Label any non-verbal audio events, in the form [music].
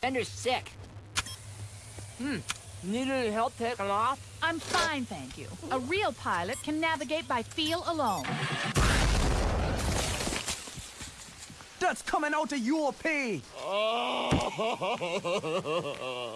Fender's sick. Hmm. Need any help taking off? I'm fine, thank you. A real pilot can navigate by feel alone. That's coming out of your pay. [laughs]